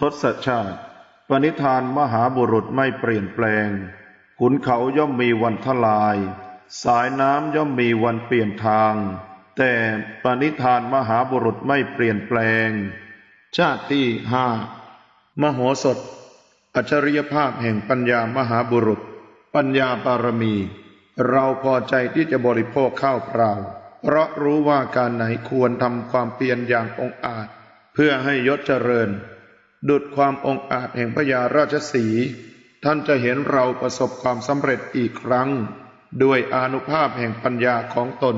ทศชาติ ปณิธานมหาบุรุษไม่เปลี่ยนแปลง ขุนเขาย่อมมีวันทลาย สายน้ำย่อมมีวันเปลี่ยนทาง แต่ปณิธานมหาบุรุษไม่เปลี่ยนแปลง ชาติที่ห้ามโหสถ อัจฉริยภาพแห่งปัญญามหาบุรุษ ปัญญาบารมี เราพอใจที่จะบริโภคข้าวเปล่า เพราะรู้ว่าการไหนควรทำความเพียรอย่างองอาจ เพื่อให้ยศเจริญ ดุดความองอาจแห่งพญาราชสี ท่านจะเห็นเราประสบความสำเร็จอีกครั้ง ด้วยอนุภาพแห่งปัญญาของตน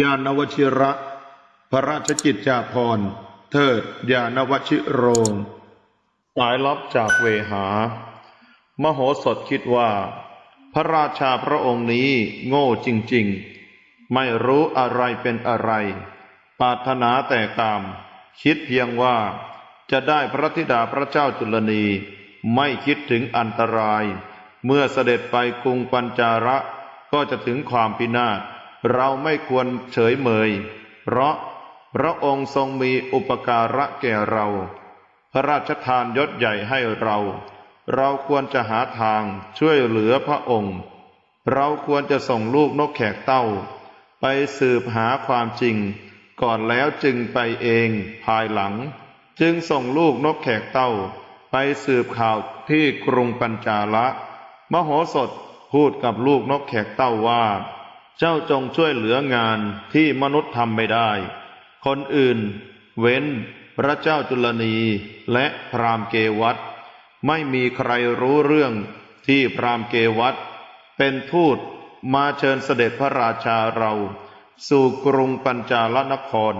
ญาณวชิระ พระราชกิจจาภรณ์ เทิดญาณวชิโรงสายลับจากเวหา มโหสถคิดว่า พระราชาพระองค์นี้โง่จริงๆ ไม่รู้อะไรเป็นอะไร ปรารถนาแต่กาม คิดเพียงว่า จะได้พระธิดาพระเจ้าจุลนีไม่คิดถึงอันตราย เมื่อเสด็จไปกรุงปัญจาระก็จะถึงความพินาศเราไม่ควรเฉยเมย เพราะพระองค์ทรงมีอุปการะแก่เรา พระราชทานยศใหญ่ให้เรา เราควรจะหาทางช่วยเหลือพระองค์ เราควรจะส่งลูกนกแขกเต้า ไปสืบหาความจริง ก่อนแล้วจึงไปเองภายหลัง จึงส่งลูกนกแขกเต้าไปสืบข่าวที่กรุงปัญจาละ มโหสถพูดกับลูกนกแขกเต้าว่า เจ้าจงช่วยเหลืองานที่มนุษย์ทำไม่ได้ คนอื่น เว้น พระเจ้าจุลนีและพรามเกวัตไม่มีใครรู้เรื่องที่พรามเกวัตเป็นทูตมาเชิญเสด็จพระราชาเรา สู่กรุงปัญจาลนคร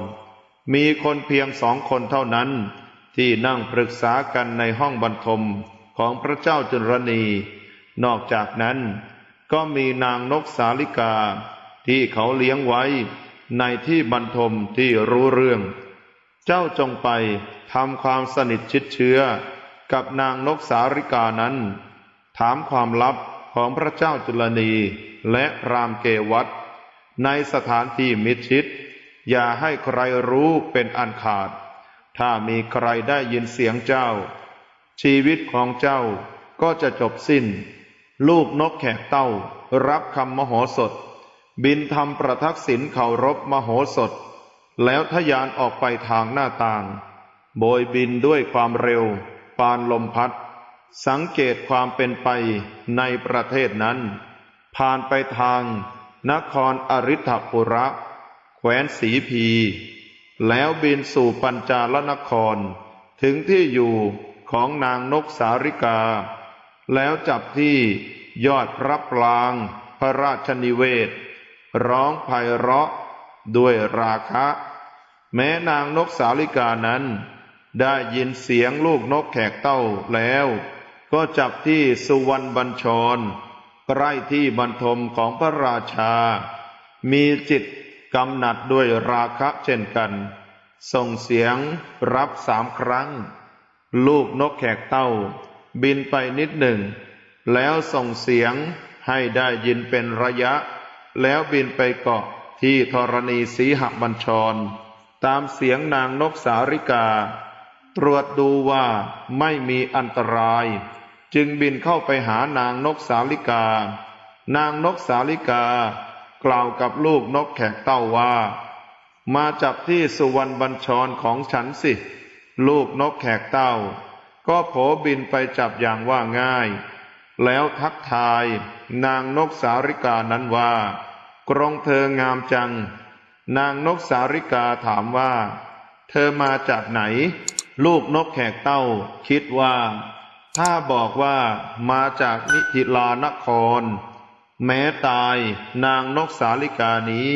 มีคนเพียงสองคนเท่านั้นที่นั่งปรึกษากันในห้องบรรทมของพระเจ้าจุลนีนอกจากนั้นก็มีนางนกสาลิกาที่เขาเลี้ยงไว้ในที่บรรทมที่รู้เรื่อง เจ้าจงไปทำความสนิทชิดเชื้อกับนางนกสาริกานั้น ถามความลับของพระเจ้าจุลนีและรามเกวัตในสถานที่มิชิด อย่าให้ใครรู้เป็นอันขาด ถ้ามีใครได้ยินเสียงเจ้า ชีวิตของเจ้าก็จะจบสิ้น ลูกนกแขกเต้า รับคำมโหสถ บินทำประทักษิณเคารพมโหสถ แล้วทะยานออกไปทางหน้าต่าง โบยบินด้วยความเร็ว ปานลมพัด สังเกตความเป็นไปในประเทศนั้น ผ่านไปทาง นครอริ t ปุระ แคว้นสีพี แล้วบินสู่ปัญจาลนคร ถึงที่อยู่ของนางนกสาริกา แล้วจับที่ยอดพระปราง พระราชนิเวศ ร้องไพเราะด้วยราคะ แม้นางนกสาลิกานั้น ได้ยินเสียงลูกนกแขกเต้าแล้ว ก็จับที่สุวรรณบัญชรใกล้ที่บรรทมของพระราชา มีจิต กำหนัดด้วยราคะเช่นกัน ส่งเสียงรับสามครั้ง ลูกนกแขกเต้า บินไปนิดหนึ่ง แล้วส่งเสียงให้ได้ยินเป็นระยะ แล้วบินไปเกาะที่ธรณีสีหบัญชร ตามเสียงนางนกสาริกา ตรวจดูว่าไม่มีอันตราย จึงบินเข้าไปหานางนกสาลิกา นางนกสาลิกา กล่าวกับลูกนกแขกเต้าว่า มาจับที่สุวรรณบัญชรของฉันสิ ลูกนกแขกเต้า ก็โผบินไปจับอย่างว่าง่าย แล้วทักทายนางนกสาริกานั้นว่า กรงเธองามจัง นางนกสาริกาถามว่า เธอมาจากไหน ลูกนกแขกเต้า คิดว่า ถ้าบอกว่ามาจากนิธิลานคร แม้ตายนางนกสาลิกานี้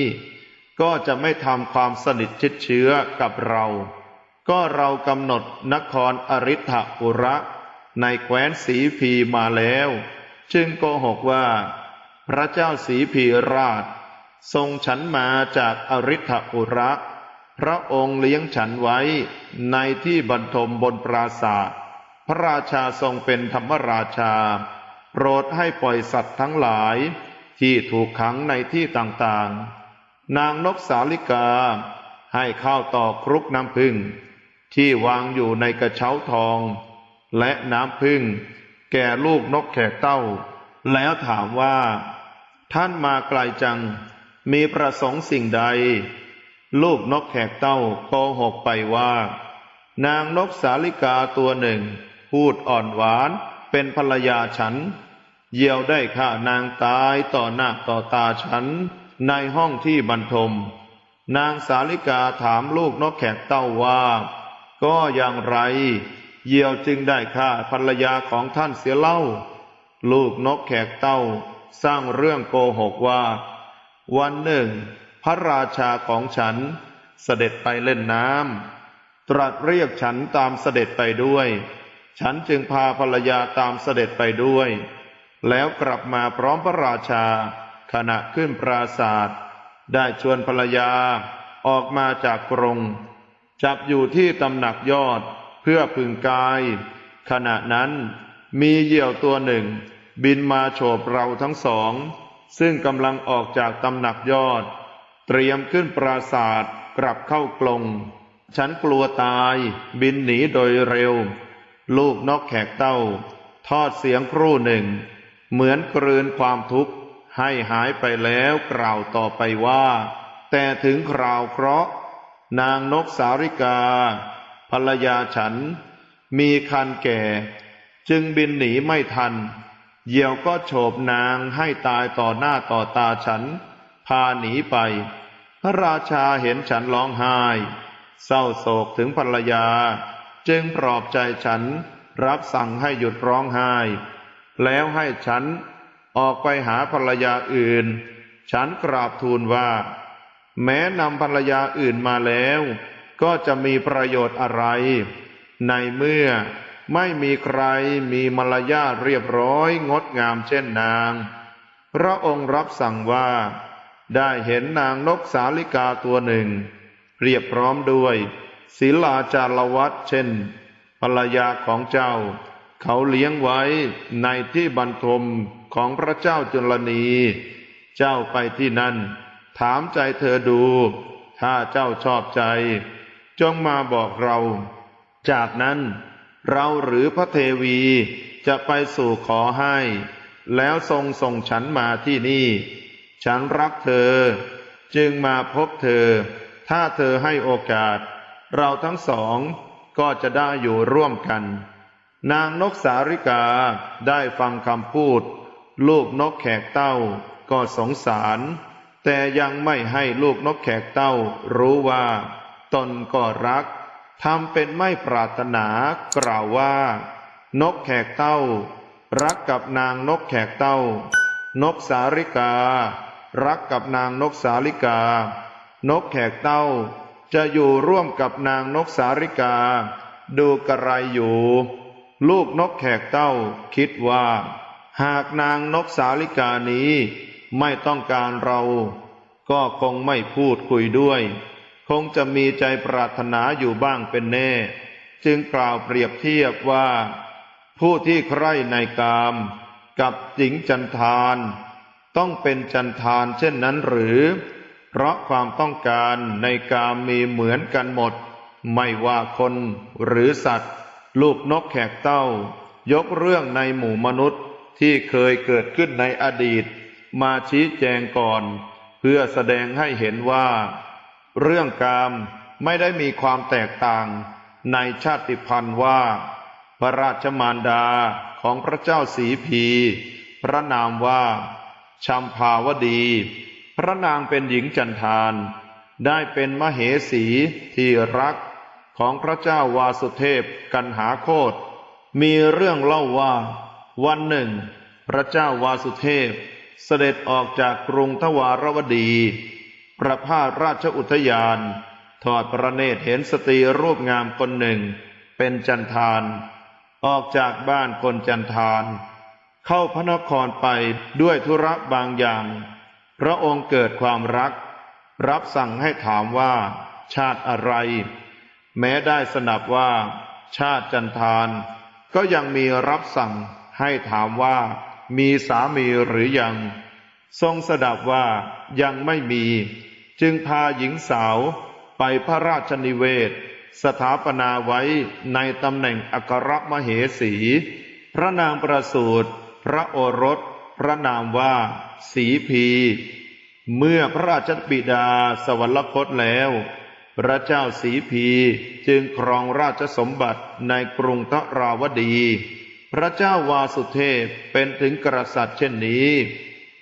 ก็จะไม่ทำความสนิทชิดเชื้อกับเรา ก็เรากำหนดนครอริ t ปุระ ในแคว้นสีพีมาแล้ว จึงโกหกว่า พระเจ้าสีพีราช ทรงฉันมาจากอริ t ปุระ พระองค์เลี้ยงฉันไว้ในที่บรรทมบนปราศาสพระราชาทรงเป็นธรรมราชา โปรดให้ปล่อยสัตว์ทั้งหลายที่ถูกขังในที่ต่างๆ นางนกสาลิกา ให้ข้าวต่อครุกน้ำพึ่ง ที่วางอยู่ในกระเช้าทอง และน้ำพึ่ง แก่ลูกนกแขกเต้า แล้วถามว่า ท่านมาไกลจัง มีประสงค์สิ่งใด ลูกนกแขกเต้าโกหกไปว่า นางนกสาลิกาตัวหนึ่ง พูดอ่อนหวาน เป็นภรรยาฉันเหยี่ยวได้ฆ่านางตายต่อหน้าต่อตาฉันในห้องที่บรรทม นางสาลิกาถามลูกนกแขกเต้าว่า ก็อย่างไรเหยี่ยวจึงได้ฆ่าภรรยาของท่านเสียเล่า ลูกนกแขกเต้า สร้างเรื่องโกหกว่า วันหนึ่ง พระราชาของฉันเสด็จไปเล่นน้ำตรัสเรียกฉันตามเสด็จไปด้วย ฉันจึงพาภรรยาตามเสด็จไปด้วย แล้วกลับมาพร้อมพระราชา ขณะขึ้นปราศาสตร์ได้ชวนภรรยาออกมาจากกรง จับอยู่ที่ตำหนักยอดเพื่อพึงกาย ขณะนั้นมีเหยี่ยวตัวหนึ่ง บินมาโฉบเราทั้งสอง ซึ่งกำลังออกจากตำหนักยอด เตรียมขึ้นปราศาสตร์กลับเข้ากลง ฉันกลัวตายบินหนีโดยเร็ว ลูกนกแขกเต้า ทอดเสียงครู่หนึ่ง เหมือนกลืนความทุกข์ให้หายไปแล้วกล่าวต่อไปว่า แต่ถึงคราวเคราะห์นางนกสาริกา ภรรยาฉัน มีคันแก่ จึงบินหนีไม่ทัน เหยี่ยวก็โฉบนางให้ตายต่อหน้าต่อตาฉัน พาหนีไป พระราชาเห็นฉันร้องไห้ เศร้าโศกถึงภรรยา จึงปลอบใจฉันรับสั่งให้หยุดร้องไห้ แล้วให้ฉันออกไปหาภรรยาอื่น ฉันกราบทูลว่า แม้นำภรรยาอื่นมาแล้ว ก็จะมีประโยชน์อะไร ในเมื่อไม่มีใครมีมารยาทเรียบร้อยงดงามเช่นนาง พระองค์รับสั่งว่า ได้เห็นนางนกสาลิกาตัวหนึ่งเรียบพร้อมด้วย ศิลาจารวัตเช่น ภรรยาของเจ้า เขาเลี้ยงไว้ในที่บรรทมของพระเจ้าจุลนี เจ้าไปที่นั่น ถามใจเธอดู ถ้าเจ้าชอบใจ จงมาบอกเรา จากนั้น เราหรือพระเทวีจะไปสู่ขอให้ แล้วทรงส่งฉันมาที่นี่ ฉันรักเธอ จึงมาพบเธอ ถ้าเธอให้โอกาส เราทั้งสองก็จะได้อยู่ร่วมกัน นางนกสาริกาได้ฟังคำพูด ลูกนกแขกเต้าก็สงสาร แต่ยังไม่ให้ลูกนกแขกเต้ารู้ว่า ตนก็รักทำเป็นไม่ปรารถนากล่าวว่า นกแขกเต้า รักกับนางนกแขกเต้า นกสาริกา รักกับนางนกสาลิกา นกแขกเต้า จะอยู่ร่วมกับนางนกสาริกา ดูกระไรอยู่ ลูกนกแขกเต้าคิดว่า หากนางนกสาลิกานี้ไม่ต้องการเรา ก็คงไม่พูดคุยด้วย คงจะมีใจปรารถนาอยู่บ้างเป็นแน่ จึงกล่าวเปรียบเทียบว่า ผู้ที่ใคร่ในกาม กับหญิงจันทาน ต้องเป็นจันทานเช่นนั้นหรือ เพราะความต้องการในกามมีเหมือนกันหมด ไม่ว่าคนหรือสัตว์ ลูกนกแขกเต้า ยกเรื่องในหมู่มนุษย์ที่เคยเกิดขึ้นในอดีต มาชี้แจงก่อน เพื่อแสดงให้เห็นว่า เรื่องกามไม่ได้มีความแตกต่างในชาติพันธุ์ว่า พระราชมารดาของพระเจ้าสีพี พระนามว่าชัมภาวดี พระนางเป็นหญิงจันทานได้เป็นมเหสีที่รักของพระเจ้าวาสุเทพกันหาโคตมีเรื่องเล่าว่า วันหนึ่ง พระเจ้าวาสุเทพเสด็จออกจากกรุงทวารวดี ประพาสราชอุทยาน ทอดพระเนตรเห็นสตรีรูปงามคนหนึ่ง เป็นจันทานออกจากบ้านคนจันทาน เข้าพระนครไปด้วยธุระบางอย่าง พระองค์เกิดความรัก รับสั่งให้ถามว่า ชาติอะไร แม้ได้สนับว่า ชาติจันทาน ก็ยังมีรับสั่งให้ถามว่า มีสามีหรือยัง ทรงสดับว่ายังไม่มี จึงพาหญิงสาวไปพระราชนิเวศ สถาปนาไว้ในตำแหน่งอัครมเหสี พระนางประสูตรพระโอรส ระนามว่า สีพี เมื่อพระราชบิดาสวรรคตแล้ว พระเจ้าสีพีจึงครองราชสมบัติในกรุงทราวดี พระเจ้าวาสุเทพเป็นถึงกษัตริย์เช่นนี้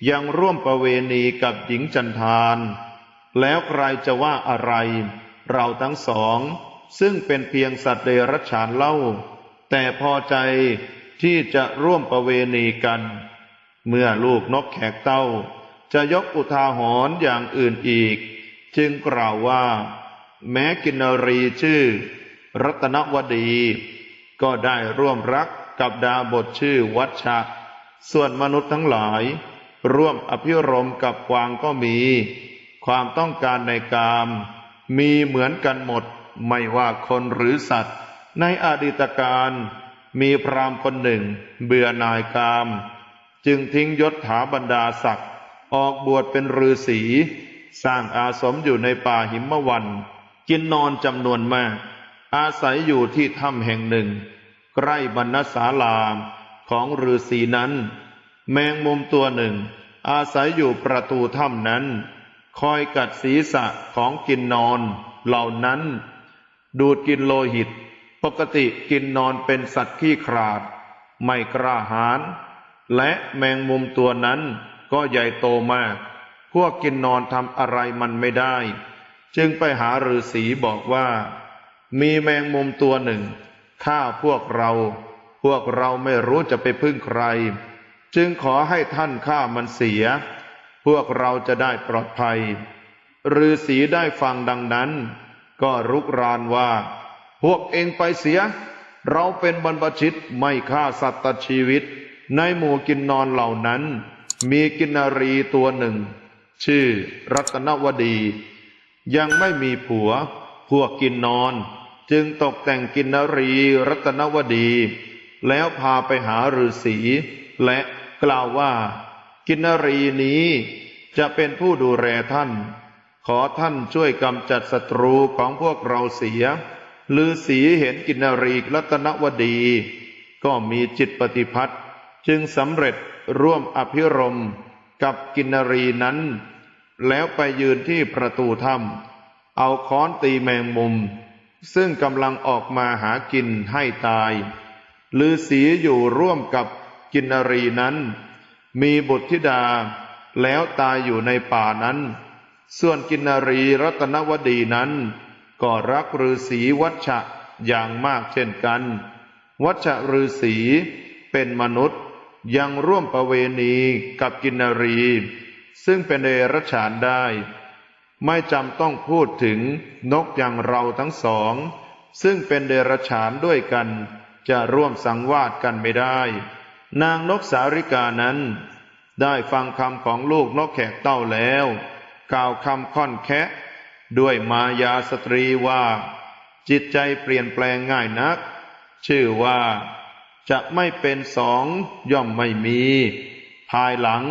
ยังร่วมประเวณีกับหญิงจันทาน แล้วใครจะว่าอะไร เราทั้งสอง ซึ่งเป็นเพียงสัตว์เดรัจฉานเล่า แต่พอใจที่จะร่วมประเวณีกัน เมื่อลูกนกแขกเต้า จะยกอุทาหรณ์อย่างอื่นอีก จึงกล่าวว่า แม้กินรีชื่อ รัตนวดี ก็ได้ร่วมรักกับดาบทชื่อวัชชะ ส่วนมนุษย์ทั้งหลาย ร่วมอภิรมกับกวางก็มี ความต้องการในกาม มีเหมือนกันหมดไม่ว่าคนหรือสัตว์ ในอดีตการ มีพรามคนหนึ่ง เบื่อนายกาม จึงทิ้งยศถาบรรดาศักดิ์ออกบวชเป็นฤาษีสร้างอาสมอยู่ในป่าหิมวัน กินนอนจำนวนมาก อาศัยอยู่ที่ถ้ำแห่งหนึ่ง ใกล้บรรณศาลาของฤาษีนั้น แมงมุมตัวหนึ่ง อาศัยอยู่ประตูถ้ำนั้น คอยกัดศีรษะของกินนอนเหล่านั้น ดูดกินโลหิต ปกติกินนอนเป็นสัตว์ขี้ขลาด ไม่กล้าหาญ และแมงมุมตัวนั้นก็ใหญ่โตมาก พวกกินนอนทำอะไรมันไม่ได้ จึงไปหาฤาษีบอกว่า มีแมงมุมตัวหนึ่งฆ่าพวกเรา พวกเราไม่รู้จะไปพึ่งใคร จึงขอให้ท่านฆ่ามันเสีย พวกเราจะได้ปลอดภัยฤาษีได้ฟังดังนั้น ก็รุกรานว่า พวกเองไปเสีย เราเป็นบรรพชิตไม่ฆ่าสัตว์ชีวิต ในหมู่กินนอนเหล่านั้น มีกินนารีตัวหนึ่ง ชื่อรัตนวดี ยังไม่มีผัว พวกกินนอน จึงตกแต่งกินนารีรัตนวดี แล้วพาไปหาฤาษีและกล่าวว่า กินนารีนี้จะเป็นผู้ดูแลท่าน ขอท่านช่วยกำจัดศัตรูของพวกเราเสียฤาษีเห็นกินนารีรัตนวดี ก็มีจิตปฏิพัทธ จึงสำเร็จร่วมอภิรมกับกินนรีนั้น แล้วไปยืนที่ประตูถ้ำเอาค้อนตีแมงมุม ซึ่งกำลังออกมาหากินให้ตายฤาษีอยู่ร่วมกับกินนรีนั้น มีบุตรธิดาแล้วตายอยู่ในป่านั้น ส่วนกินนรีรัตนวดีนั้น ก็รักฤาษีวัชชะอย่างมากเช่นกัน วัชชะฤาษีเป็นมนุษย์ ยังร่วมประเวณีกับกินนารี ซึ่งเป็นเดรัจฉานได้ ไม่จำต้องพูดถึงนกอย่างเราทั้งสอง ซึ่งเป็นเดรัจฉานด้วยกัน จะร่วมสังวาสกันไม่ได้ นางนกสาริกานั้น ได้ฟังคำของลูกนกแขกเต้าแล้ว กล่าวคำค่อนแคะด้วยมายาสตรีว่า จิตใจเปลี่ยนแปลงง่ายนัก ชื่อว่า จะไม่เป็นสองย่อมไม่มี ภายหลัง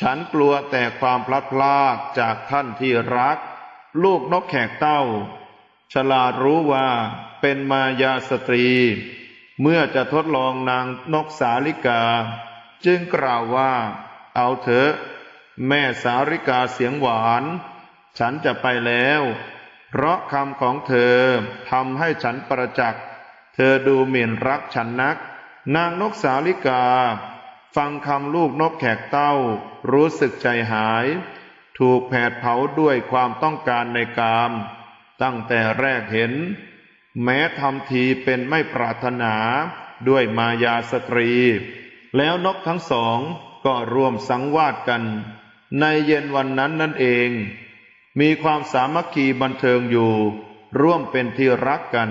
ฉันกลัวแต่ความพลัดพรากจากท่านที่รัก ลูกนกแขกเต้า ฉลาดรู้ว่าเป็นมายาสตรี เมื่อจะทดลองนางนกสาลิกา จึงกล่าวว่า เอาเถอะ แม่สาริกาเสียงหวาน ฉันจะไปแล้ว เพราะคำของเธอทำให้ฉันประจักษ์เธอดูหมิ่นรักฉันนัก นางนกสาลิกา ฟังคำลูกนกแขกเต้า รู้สึกใจหาย ถูกแผดเผาด้วยความต้องการในกาม ตั้งแต่แรกเห็น แม้ทำทีเป็นไม่ปรารถนาด้วยมายาสตรี แล้วนกทั้งสองก็ร่วมสังวาสกัน ในเย็นวันนั้นนั่นเอง มีความสามัคคีบันเทิงอยู่ ร่วมเป็นที่รักกัน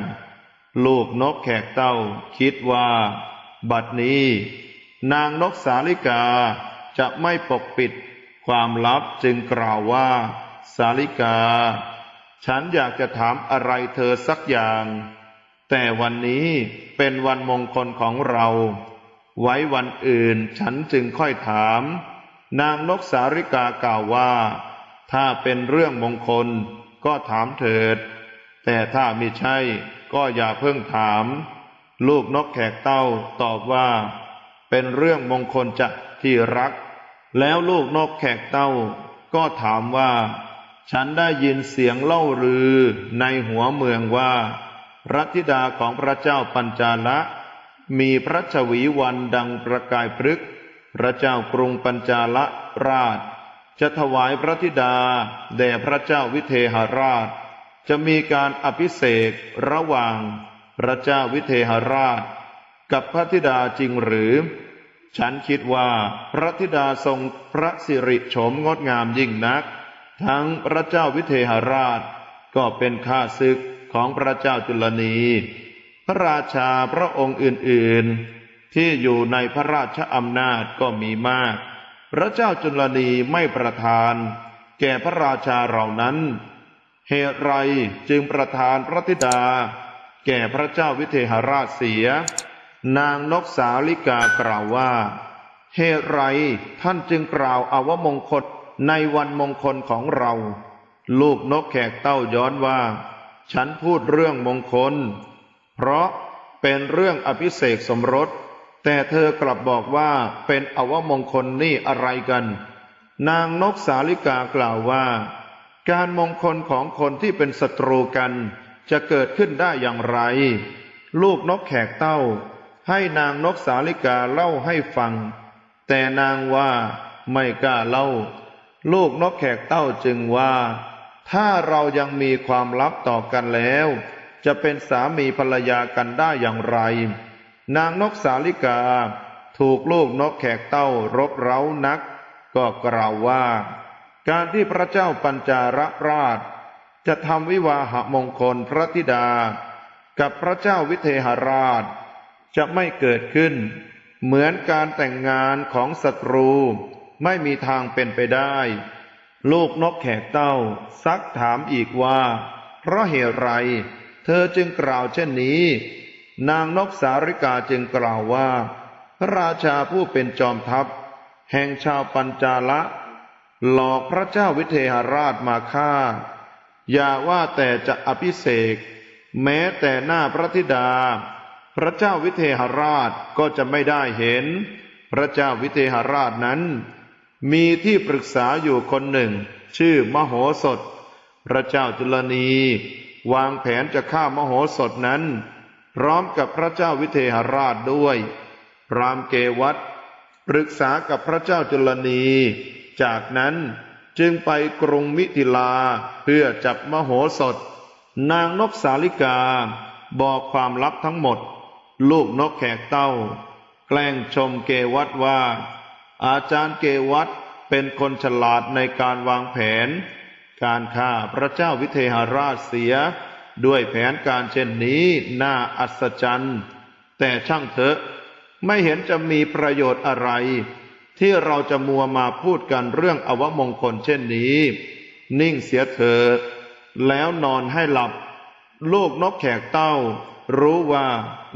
ลูกนกแขกเต้าคิดว่า บัดนี้ นางนกสาลิกาจะไม่ปกปิดความลับจึงกล่าวว่า สาลิกา ฉันอยากจะถามอะไรเธอสักอย่าง แต่วันนี้เป็นวันมงคลของเรา ไว้วันอื่นฉันจึงค่อยถาม นางนกสาริกากล่าวว่า ถ้าเป็นเรื่องมงคลก็ถามเถิด แต่ถ้าไมิใช่ก็อย่าเพิ่งถาม ลูกนกแขกเต้าตอบว่า เป็นเรื่องมงคลจะที่รัก แล้วลูกนกแขกเต้า ก็ถามว่า ฉันได้ยินเสียงเล่าลือในหัวเมืองว่า รัตธิดาของพระเจ้าปัญจาละ มีพระชวีวันดังประกายพฤกษ์พระเจ้ากรุงปัญจาละราช จะถวายพระธิดาแด่พระเจ้าวิเทหราช จะมีการอภิเษกระหว่าง พระเจ้าวิเทหราช กับพระธิดาจริงหรือ ฉันคิดว่าพระธิดาทรงพระสิริโฉมงดงามยิ่งนัก ทั้งพระเจ้าวิเทหราช ก็เป็นข้าศึกของพระเจ้าจุลนี พระราชาพระองค์อื่นๆ ที่อยู่ในพระราชอำนาจก็มีมาก พระเจ้าจุลนีไม่ประทาน แก่พระราชาเหล่านั้น เหตุไรจึงประทานพระธิดา แก่พระเจ้าวิเทหราชเสีย นางนกสาลิกากล่าวว่าเหตุไรท่านจึงกล่าวอาวมงคลในวันมงคลของเรา ลูกนกแขกเต้าย้อนว่า ฉันพูดเรื่องมงคล เพราะเป็นเรื่องอภิเษกสมรส แต่เธอกลับบอกว่าเป็นอวมงคลนี่อะไรกัน นางนกสาลิกากล่าวว่า การมงคลของคนที่เป็นศัตรูกัน จะเกิดขึ้นได้อย่างไร ลูกนกแขกเต้า ให้นางนกสาลิกาเล่าให้ฟัง แต่นางว่าไม่กล้าเล่า ลูกนกแขกเต้าจึงว่า ถ้าเรายังมีความลับต่อกันแล้ว จะเป็นสามีภรรยากันได้อย่างไร นางนกสาลิกา ถูกลูกนกแขกเต้ารบเร้านัก ก็กล่าวว่า การที่พระเจ้าปัญจาระราช จะทำวิวาหมงคลพระธิดา กับพระเจ้าวิเทหราช จะไม่เกิดขึ้น เหมือนการแต่งงานของศัตรู ไม่มีทางเป็นไปได้ ลูกนกแขกเต้า ซักถามอีกว่า เพราะเหตุไร เธอจึงกล่าวเช่นนี้ นางนกสาริกาจึงกล่าวว่า พระราชาผู้เป็นจอมทัพ แห่งชาวปัญจาละ หลอกพระเจ้าวิเทหราชมาฆ่า อย่าว่าแต่จะอภิเษกแม้แต่หน้าพระธิดา พระเจ้าวิเทหราชก็จะไม่ได้เห็น พระเจ้าวิเทหราชนั้น มีที่ปรึกษาอยู่คนหนึ่ง ชื่อมโหสถ พระเจ้าจุลนี วางแผนจะฆ่ามโหสถนั้น พร้อมกับพระเจ้าวิเทหราชด้วยพรามเกวัตปรึกษากับพระเจ้าจุลนี จากนั้น จึงไปกรุงมิถิลาเพื่อจับมโหสถ นางนกสาลิกา บอกความลับทั้งหมด ลูกนกแขกเต้า แกล้งชมเกวัตว่า อาจารย์เกวัตเป็นคนฉลาดในการวางแผน การฆ่าพระเจ้าวิเทหราชเสีย ด้วยแผนการเช่นนี้น่าอัศจรรย์ แต่ช่างเถอะไม่เห็นจะมีประโยชน์อะไร ที่เราจะมัวมาพูดกันเรื่องอวมงคลเช่นนี้ นิ่งเสียเถิดแล้วนอนให้หลับ ลูกนกแขกเต้า รู้ว่า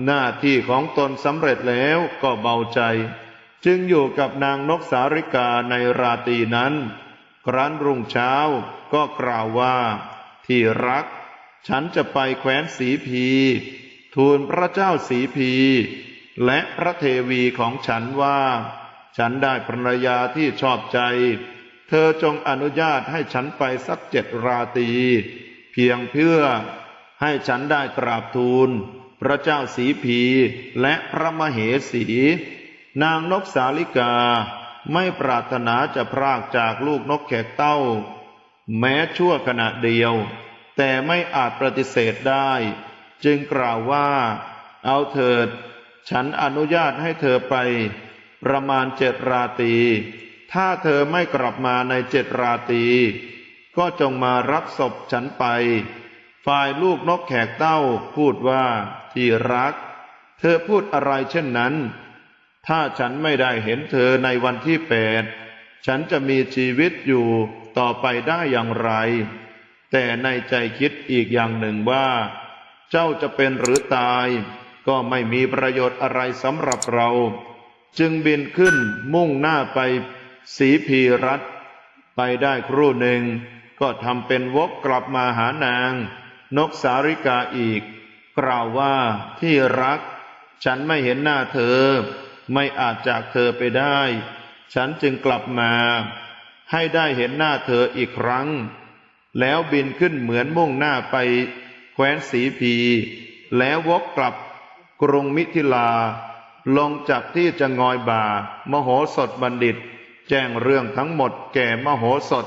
หน้าที่ของตนสำเร็จแล้วก็เบาใจ จึงอยู่กับนางนกสาริกาในราตรีนั้น ครั้นรุ่งเช้าก็กล่าวว่า ที่รัก ฉันจะไปแคว้นสีพี ทูลพระเจ้าสีพี และพระเทวีของฉันว่า ฉันได้ภรรยาที่ชอบใจ เธอจงอนุญาตให้ฉันไปสักเจ็ดราตรีเพียงเพื่อให้ฉันได้กราบทูล พระเจ้าสีพีและพระมเหสี นางนกสาลิกาไม่ปรารถนาจะพรากจากลูกนกแขกเต้า แม้ชั่วขณะเดียว แต่ไม่อาจปฏิเสธได้ จึงกล่าวว่า เอาเถิด ฉันอนุญาตให้เธอไป ประมาณเจ็ดราตรี ถ้าเธอไม่กลับมาในเจ็ดราตรี ก็จงมารับศพฉันไป ฝ่ายลูกนกแขกเต้าพูดว่า ที่รัก เธอพูดอะไรเช่นนั้น ถ้าฉันไม่ได้เห็นเธอในวันที่แปด ฉันจะมีชีวิตอยู่ต่อไปได้อย่างไร แต่ในใจคิดอีกอย่างหนึ่งว่า เจ้าจะเป็นหรือตาย ก็ไม่มีประโยชน์อะไรสำหรับเรา จึงบินขึ้นมุ่งหน้าไปสีพีรัตไปได้ครู่หนึ่ง ก็ทำเป็นวกกลับมาหานาง นกสาริกาอีก กล่าวว่าที่รัก ฉันไม่เห็นหน้าเธอ ไม่อาจจากเธอไปได้ ฉันจึงกลับมา ให้ได้เห็นหน้าเธออีกครั้ง แล้วบินขึ้นเหมือนมุ่งหน้าไป แคว้นสีพี แล้ววกกลับกรุงมิถิลา ลงจากที่จะงอยบ่า มโหสถบัณฑิต แจ้งเรื่องทั้งหมดแก่มโหสถ